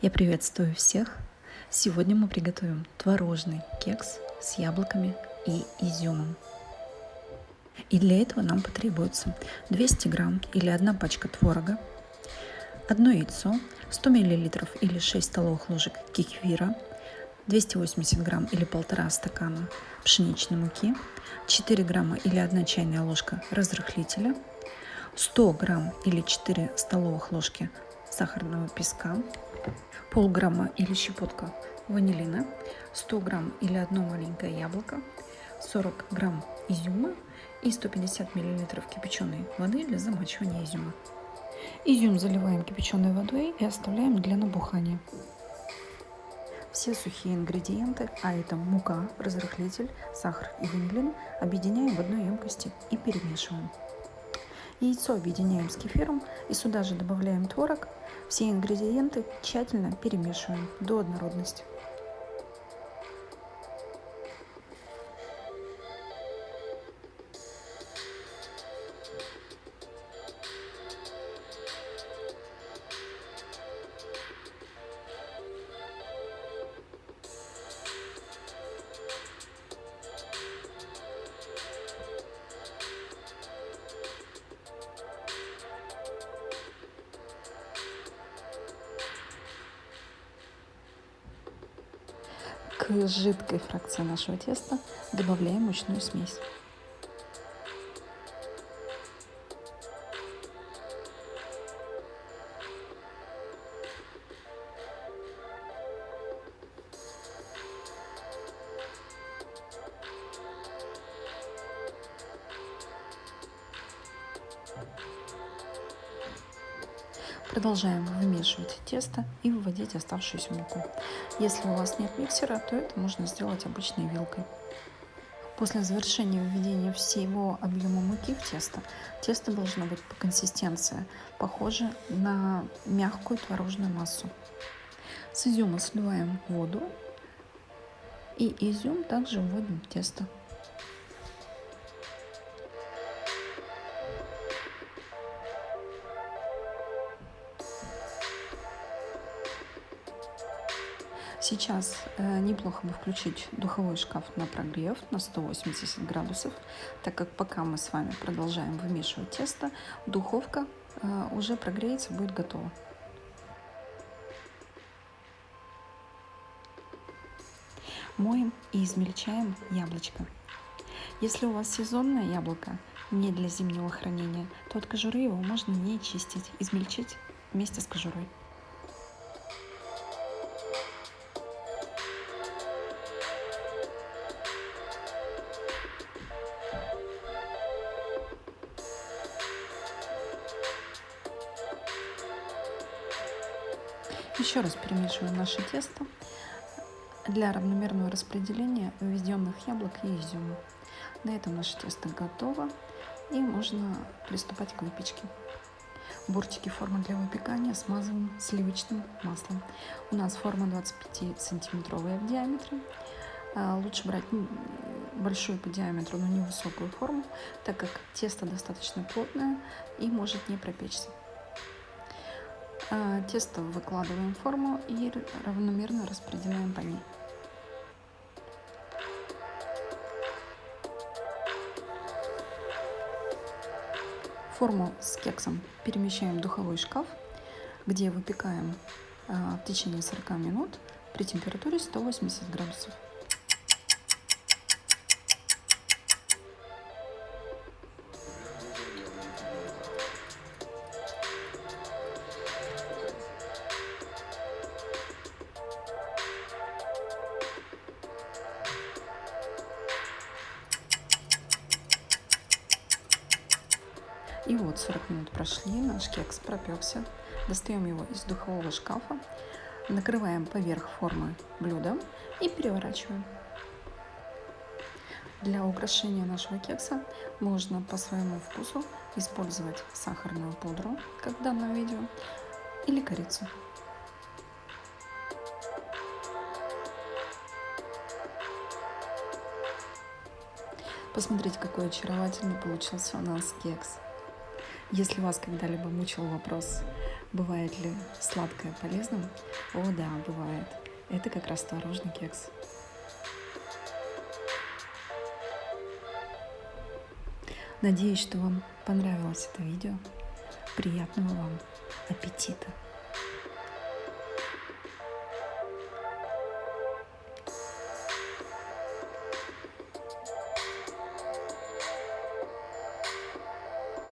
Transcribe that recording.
Я приветствую всех! Сегодня мы приготовим творожный кекс с яблоками и изюмом. И для этого нам потребуется 200 грамм или одна пачка творога, одно яйцо, 100 миллилитров или 6 столовых ложек кефира, 280 грамм или полтора стакана пшеничной муки, 4 грамма или 1 чайная ложка разрыхлителя, 100 грамм или 4 столовых ложки сахарного песка, полграмма или щепотка ванилина, 100 грамм или одно маленькое яблоко, 40 грамм изюма и 150 миллилитров кипяченой воды для замачивания изюма. Изюм заливаем кипяченой водой и оставляем для набухания. Все сухие ингредиенты, а это мука, разрыхлитель, сахар и ванилин, объединяем в одной емкости и перемешиваем. Яйцо объединяем с кефиром и сюда же добавляем творог. Все ингредиенты тщательно перемешиваем до однородности. К жидкой фракции нашего теста добавляем мучную смесь. Продолжаем вымешивать тесто и выводить оставшуюся муку. Если у вас нет миксера, то это можно сделать обычной вилкой. После завершения введения всего объема муки в тесто, тесто должно быть по консистенции похоже на мягкую творожную массу. С изюма сливаем воду и изюм также вводим в тесто. Сейчас э, неплохо бы включить духовой шкаф на прогрев на 180 градусов, так как пока мы с вами продолжаем вымешивать тесто, духовка э, уже прогреется, будет готова. Моем и измельчаем яблочко. Если у вас сезонное яблоко, не для зимнего хранения, то от кожуры его можно не чистить, измельчить вместе с кожурой. Еще раз перемешиваем наше тесто для равномерного распределения введенных яблок и изюма. На этом наше тесто готово и можно приступать к выпечке. Бортики формы для выпекания смазываем сливочным маслом. У нас форма 25 сантиметровая в диаметре. А, лучше брать большую по диаметру, но невысокую форму, так как тесто достаточно плотное и может не пропечься. А, тесто выкладываем в форму и равномерно распределяем по ней. Форму с кексом перемещаем в духовой шкаф, где выпекаем а, в течение 40 минут при температуре 180 градусов. И вот 40 минут прошли, наш кекс пропекся. Достаем его из духового шкафа, накрываем поверх формы блюда и переворачиваем. Для украшения нашего кекса можно по своему вкусу использовать сахарную пудру, как в данном видео, или корицу. Посмотрите, какой очаровательный получился у нас кекс. Если вас когда-либо мучил вопрос, бывает ли сладкое полезным, О да, бывает. Это как раз творожный кекс. Надеюсь, что вам понравилось это видео. Приятного вам аппетита!